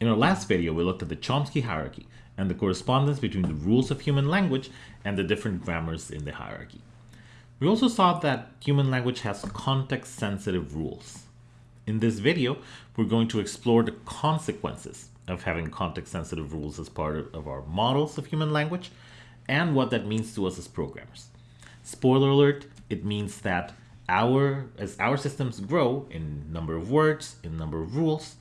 In our last video, we looked at the Chomsky hierarchy and the correspondence between the rules of human language and the different grammars in the hierarchy. We also saw that human language has context-sensitive rules. In this video, we're going to explore the consequences of having context-sensitive rules as part of our models of human language and what that means to us as programmers. Spoiler alert, it means that our as our systems grow in number of words, in number of rules,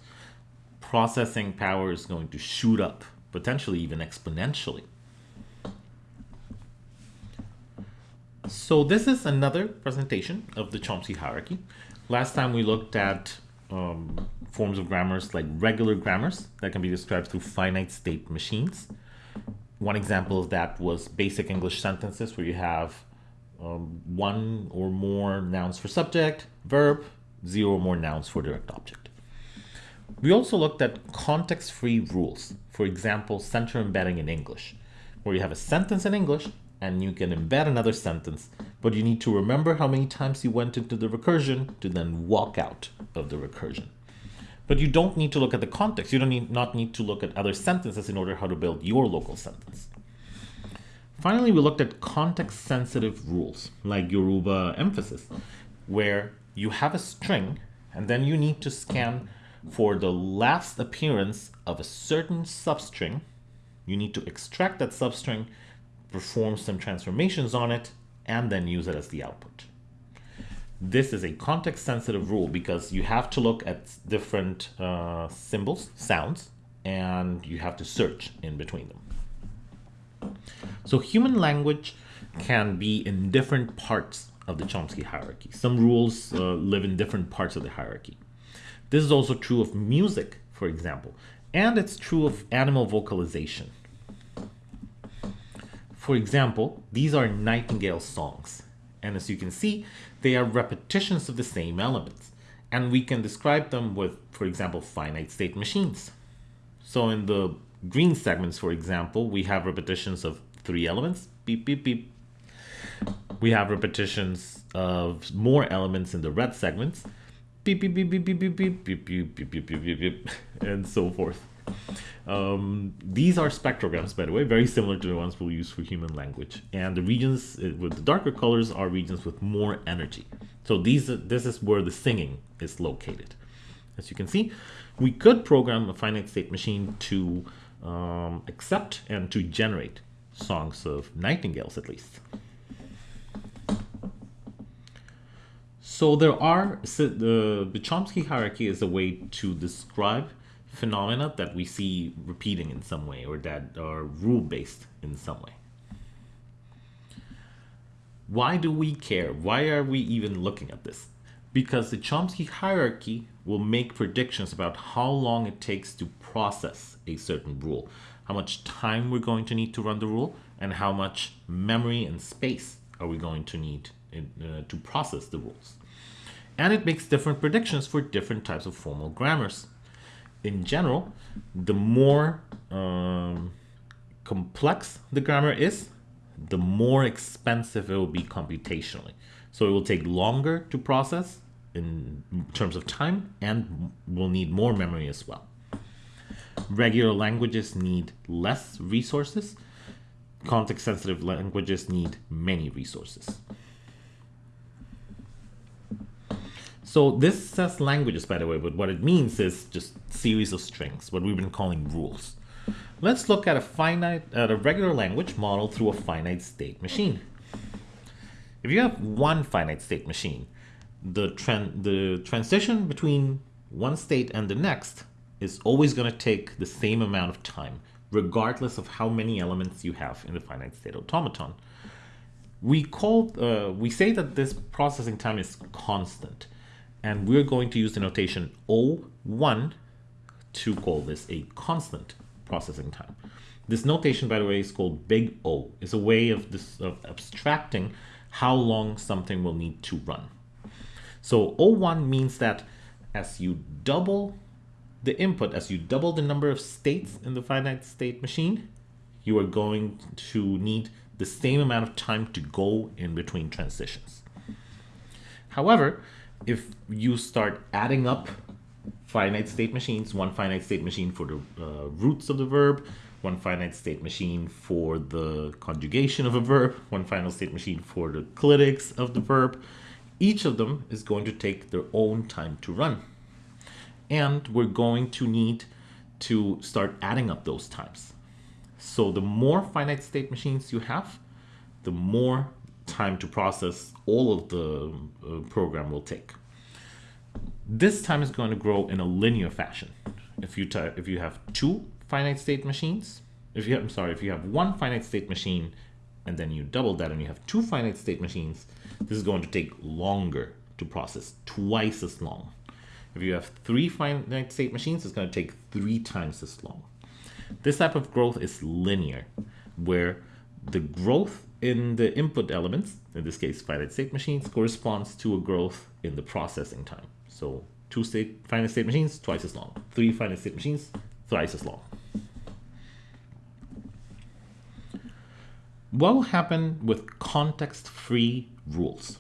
processing power is going to shoot up, potentially even exponentially. So this is another presentation of the Chomsky hierarchy. Last time we looked at um, forms of grammars like regular grammars that can be described through finite state machines. One example of that was basic English sentences where you have um, one or more nouns for subject, verb, zero or more nouns for direct object. We also looked at context-free rules. For example, center embedding in English, where you have a sentence in English and you can embed another sentence, but you need to remember how many times you went into the recursion to then walk out of the recursion. But you don't need to look at the context. You don't need, not need to look at other sentences in order how to build your local sentence. Finally, we looked at context-sensitive rules, like Yoruba emphasis, where you have a string and then you need to scan for the last appearance of a certain substring. You need to extract that substring, perform some transformations on it, and then use it as the output. This is a context-sensitive rule because you have to look at different uh, symbols, sounds, and you have to search in between them. So human language can be in different parts of the Chomsky hierarchy. Some rules uh, live in different parts of the hierarchy. This is also true of music, for example, and it's true of animal vocalization. For example, these are nightingale songs, and as you can see, they are repetitions of the same elements, and we can describe them with, for example, finite state machines. So in the green segments, for example, we have repetitions of three elements, beep, beep, beep. We have repetitions of more elements in the red segments, beep, beep, beep, beep, beep, beep, beep, beep, beep, beep, beep, beep, beep, beep, and so forth. Um, these are spectrograms, by the way, very similar to the ones we'll use for human language. And the regions with the darker colors are regions with more energy. So these, this is where the singing is located. As you can see, we could program a finite state machine to um, accept and to generate songs of nightingales at least. So there are, so the, the Chomsky hierarchy is a way to describe phenomena that we see repeating in some way or that are rule-based in some way. Why do we care? Why are we even looking at this? Because the Chomsky hierarchy will make predictions about how long it takes to process a certain rule how much time we're going to need to run the rule, and how much memory and space are we going to need in, uh, to process the rules. And it makes different predictions for different types of formal grammars. In general, the more um, complex the grammar is, the more expensive it will be computationally. So it will take longer to process in terms of time and will need more memory as well. Regular languages need less resources. Context-sensitive languages need many resources. So this says languages, by the way, but what it means is just series of strings, what we've been calling rules. Let's look at a finite, at a regular language model through a finite state machine. If you have one finite state machine, the, tran the transition between one state and the next is always going to take the same amount of time, regardless of how many elements you have in the finite state automaton. We call, uh, we say that this processing time is constant, and we're going to use the notation O1 to call this a constant processing time. This notation, by the way, is called big O. It's a way of, this, of abstracting how long something will need to run. So O1 means that as you double the input, as you double the number of states in the finite state machine, you are going to need the same amount of time to go in between transitions. However, if you start adding up finite state machines, one finite state machine for the uh, roots of the verb, one finite state machine for the conjugation of a verb, one final state machine for the clitics of the verb. Each of them is going to take their own time to run. And we're going to need to start adding up those times. So the more finite state machines you have, the more time to process all of the uh, program will take. This time is going to grow in a linear fashion. If you if you have two finite state machines, if you have, I'm sorry, if you have one finite state machine and then you double that and you have two finite state machines, this is going to take longer to process, twice as long. If you have three finite state machines, it's going to take three times as long. This type of growth is linear, where the growth in the input elements, in this case finite state machines, corresponds to a growth in the processing time. So two state finite state machines, twice as long. Three finite state machines, thrice as long. What will happen with context-free rules?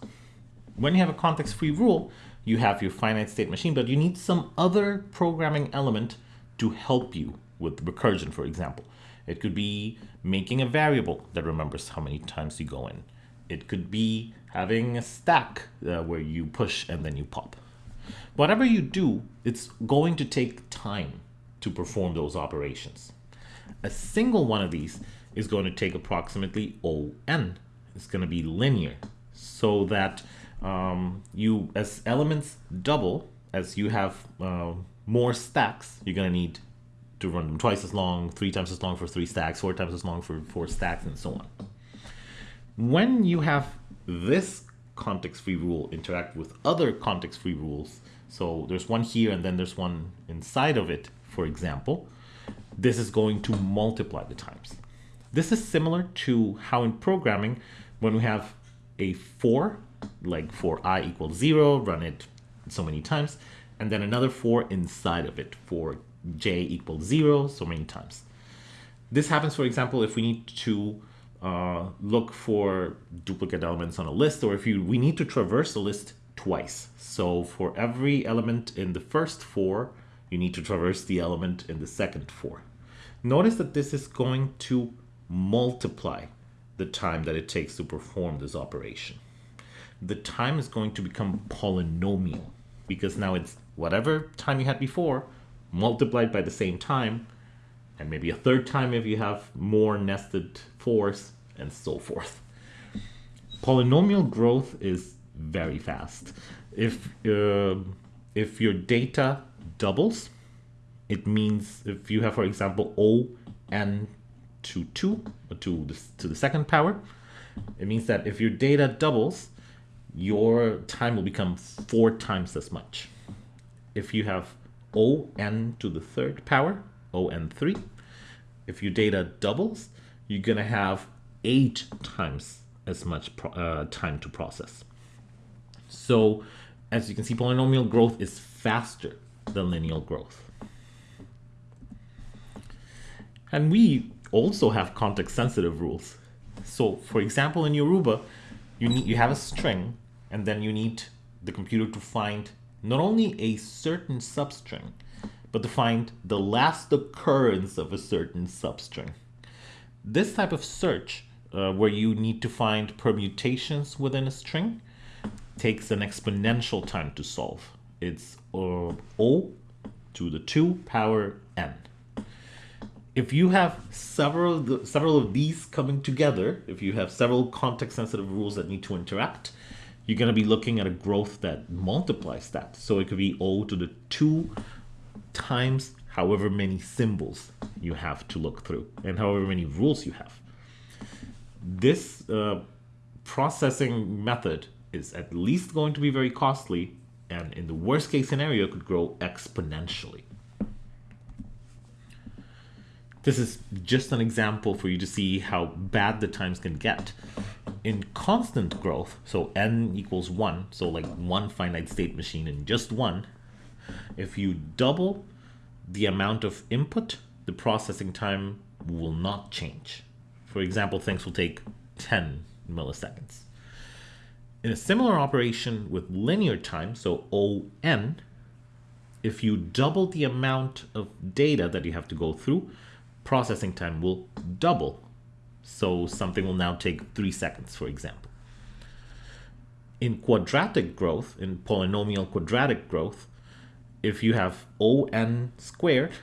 When you have a context-free rule, you have your finite state machine, but you need some other programming element to help you with recursion, for example. It could be making a variable that remembers how many times you go in. It could be having a stack uh, where you push and then you pop. Whatever you do, it's going to take time to perform those operations. A single one of these is going to take approximately ON. It's going to be linear so that um, you, as elements double, as you have uh, more stacks, you're going to need to run them twice as long, three times as long for three stacks, four times as long for four stacks, and so on. When you have this context-free rule interact with other context-free rules, so there's one here and then there's one inside of it, for example, this is going to multiply the times. This is similar to how in programming, when we have a for, like for i equals zero, run it so many times, and then another for inside of it for j equals zero so many times. This happens, for example, if we need to uh, look for duplicate elements on a list, or if you we need to traverse a list twice. So for every element in the first for, you need to traverse the element in the second for. Notice that this is going to multiply the time that it takes to perform this operation. The time is going to become polynomial because now it's whatever time you had before multiplied by the same time, and maybe a third time if you have more nested fors, and so forth. Polynomial growth is very fast. If, uh, if your data doubles, it means if you have, for example, O n to 2, or to the, to the second power, it means that if your data doubles, your time will become four times as much. If you have on to the third power, on3. If your data doubles, you're going to have eight times as much uh, time to process. So as you can see, polynomial growth is faster than linear growth. And we also have context sensitive rules. So for example, in Yoruba, you need you have a string and then you need the computer to find not only a certain substring, but to find the last occurrence of a certain substring. This type of search, uh, where you need to find permutations within a string, takes an exponential time to solve. It's uh, O to the 2 power n. If you have several, several of these coming together, if you have several context-sensitive rules that need to interact, you're going to be looking at a growth that multiplies that. So it could be O to the 2 times however many symbols you have to look through and however many rules you have. This uh, processing method is at least going to be very costly and in the worst case scenario could grow exponentially. This is just an example for you to see how bad the times can get in constant growth, so n equals 1, so like one finite state machine in just one, if you double the amount of input, the processing time will not change. For example, things will take 10 milliseconds. In a similar operation with linear time, so ON, if you double the amount of data that you have to go through, processing time will double. So something will now take three seconds, for example. In quadratic growth, in polynomial quadratic growth, if you have on squared,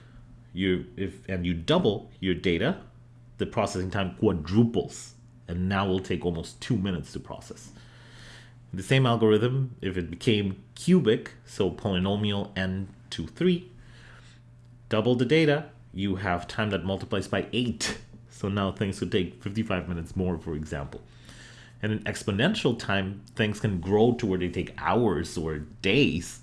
you if and you double your data, the processing time quadruples, and now will take almost two minutes to process. The same algorithm, if it became cubic, so polynomial n to 3, double the data, you have time that multiplies by 8. So now things could take 55 minutes more, for example. And in exponential time, things can grow to where they take hours or days.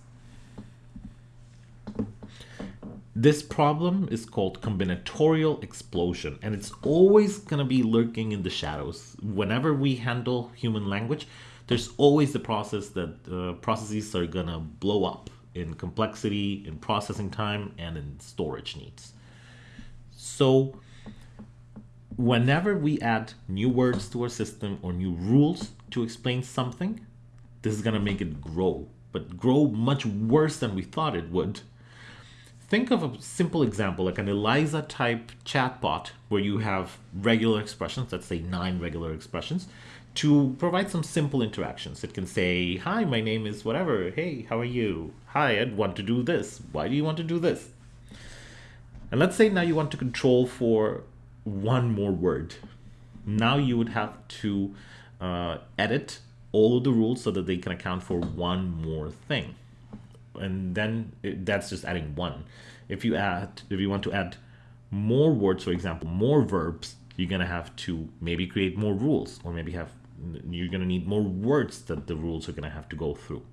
This problem is called combinatorial explosion, and it's always going to be lurking in the shadows. Whenever we handle human language, there's always the process that uh, processes are going to blow up in complexity, in processing time, and in storage needs. So whenever we add new words to our system or new rules to explain something, this is going to make it grow, but grow much worse than we thought it would think of a simple example like an Eliza type chatbot where you have regular expressions, let's say nine regular expressions, to provide some simple interactions. It can say, Hi, my name is whatever. Hey, how are you? Hi, I'd want to do this. Why do you want to do this? And let's say now you want to control for one more word. Now you would have to uh, edit all of the rules so that they can account for one more thing and then it, that's just adding one. If you add, if you want to add more words, for example, more verbs, you're gonna have to maybe create more rules, or maybe have you're gonna need more words that the rules are gonna have to go through.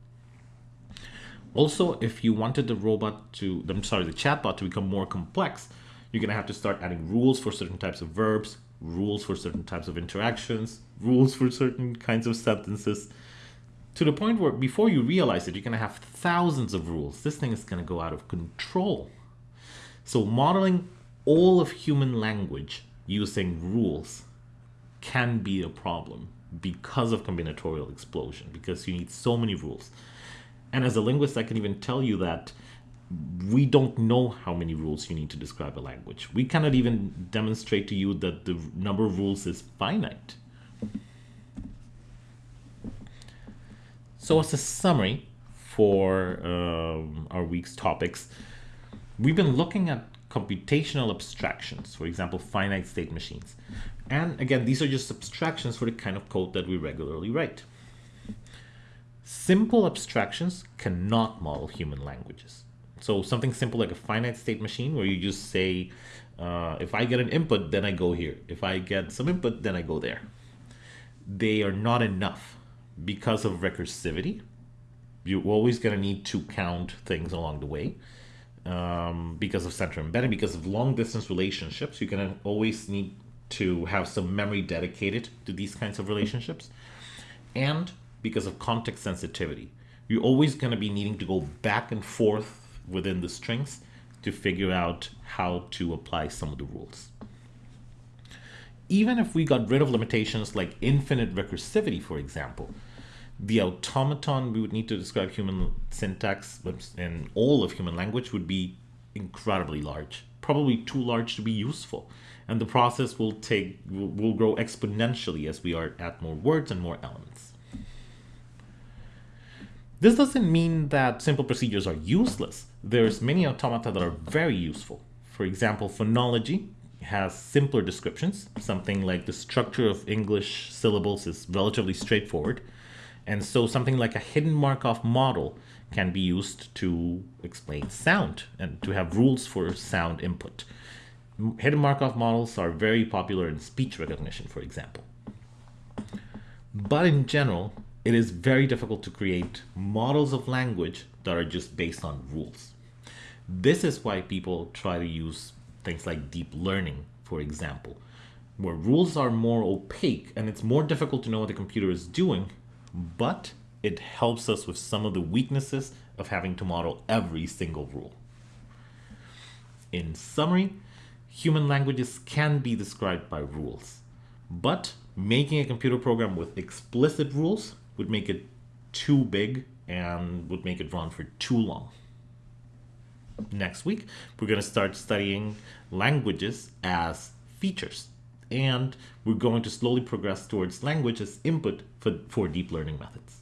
Also, if you wanted the robot to, I'm sorry, the chatbot to become more complex, you're gonna have to start adding rules for certain types of verbs, rules for certain types of interactions, rules for certain kinds of sentences, to the point where before you realize it, you're going to have thousands of rules. This thing is going to go out of control. So modeling all of human language using rules can be a problem because of combinatorial explosion, because you need so many rules. And as a linguist, I can even tell you that we don't know how many rules you need to describe a language. We cannot even demonstrate to you that the number of rules is finite. So as a summary for um, our week's topics, we've been looking at computational abstractions, for example, finite state machines. And again, these are just abstractions for the kind of code that we regularly write. Simple abstractions cannot model human languages. So something simple like a finite state machine where you just say, uh, if I get an input, then I go here. If I get some input, then I go there. They are not enough because of recursivity, you're always going to need to count things along the way. Um, because of center embedding, because of long distance relationships, you're going to always need to have some memory dedicated to these kinds of relationships. And because of context sensitivity, you're always going to be needing to go back and forth within the strings to figure out how to apply some of the rules. Even if we got rid of limitations like infinite recursivity, for example, the automaton we would need to describe human syntax and all of human language would be incredibly large, probably too large to be useful. And the process will take will, will grow exponentially as we are add more words and more elements. This doesn't mean that simple procedures are useless. There's many automata that are very useful. For example, phonology has simpler descriptions. Something like the structure of English syllables is relatively straightforward and so something like a hidden Markov model can be used to explain sound and to have rules for sound input. Hidden Markov models are very popular in speech recognition, for example. But in general, it is very difficult to create models of language that are just based on rules. This is why people try to use things like deep learning, for example, where rules are more opaque and it's more difficult to know what the computer is doing but it helps us with some of the weaknesses of having to model every single rule. In summary, human languages can be described by rules, but making a computer program with explicit rules would make it too big and would make it run for too long. next week, we're going to start studying languages as features. And we're going to slowly progress towards language as input for, for deep learning methods.